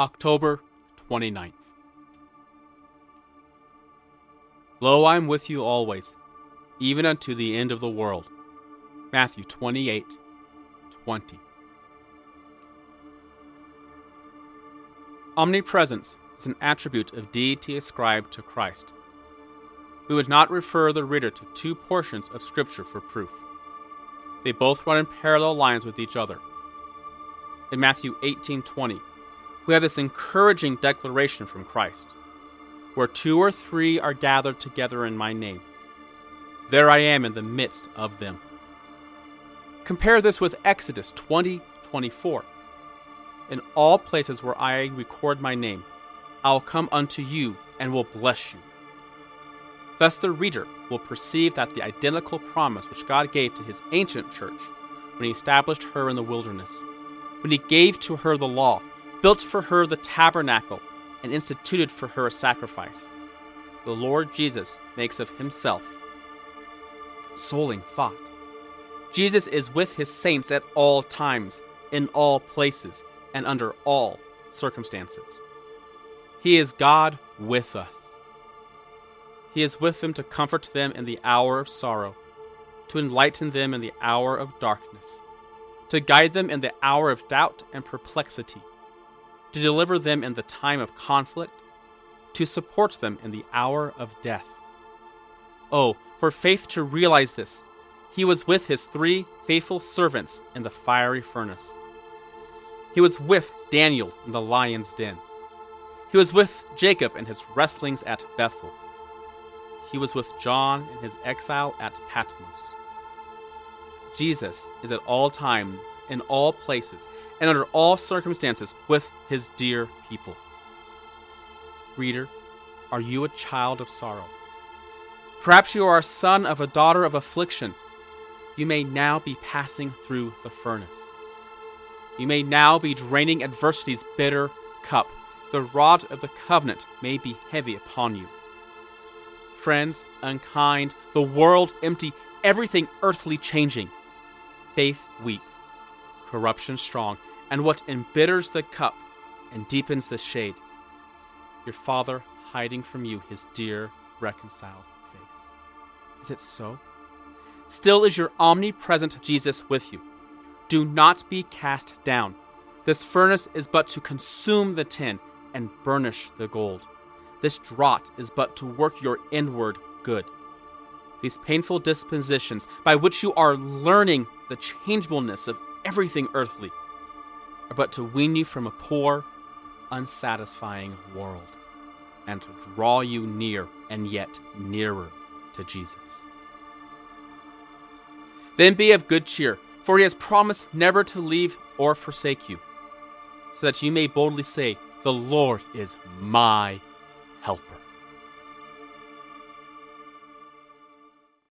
October 29th. Lo, I am with you always, even unto the end of the world. Matthew 28 20. Omnipresence is an attribute of deity ascribed to Christ. We would not refer the reader to two portions of Scripture for proof. They both run in parallel lines with each other. In Matthew 18:20, we have this encouraging declaration from Christ Where two or three are gathered together in my name, there I am in the midst of them. Compare this with Exodus 20 24. In all places where I record my name, I will come unto you and will bless you. Thus, the reader will perceive that the identical promise which God gave to his ancient church when he established her in the wilderness, when he gave to her the law, built for her the tabernacle, and instituted for her a sacrifice, the Lord Jesus makes of himself. Consoling thought. Jesus is with his saints at all times, in all places, and under all circumstances. He is God with us. He is with them to comfort them in the hour of sorrow, to enlighten them in the hour of darkness, to guide them in the hour of doubt and perplexity, to deliver them in the time of conflict, to support them in the hour of death. Oh, for faith to realize this, he was with his three faithful servants in the fiery furnace. He was with Daniel in the lion's den. He was with Jacob in his wrestlings at Bethel. He was with John in his exile at Patmos. Jesus is at all times, in all places, and under all circumstances with his dear people. Reader, are you a child of sorrow? Perhaps you are a son of a daughter of affliction. You may now be passing through the furnace. You may now be draining adversity's bitter cup. The rod of the covenant may be heavy upon you. Friends unkind, the world empty, everything earthly changing, faith weak, corruption strong, and what embitters the cup and deepens the shade, your Father hiding from you his dear, reconciled face. Is it so? Still is your omnipresent Jesus with you. Do not be cast down. This furnace is but to consume the tin and burnish the gold. This draught is but to work your inward good. These painful dispositions by which you are learning the changeableness of everything earthly are but to wean you from a poor, unsatisfying world and to draw you near and yet nearer to Jesus. Then be of good cheer for he has promised never to leave or forsake you, so that you may boldly say, The Lord is my helper.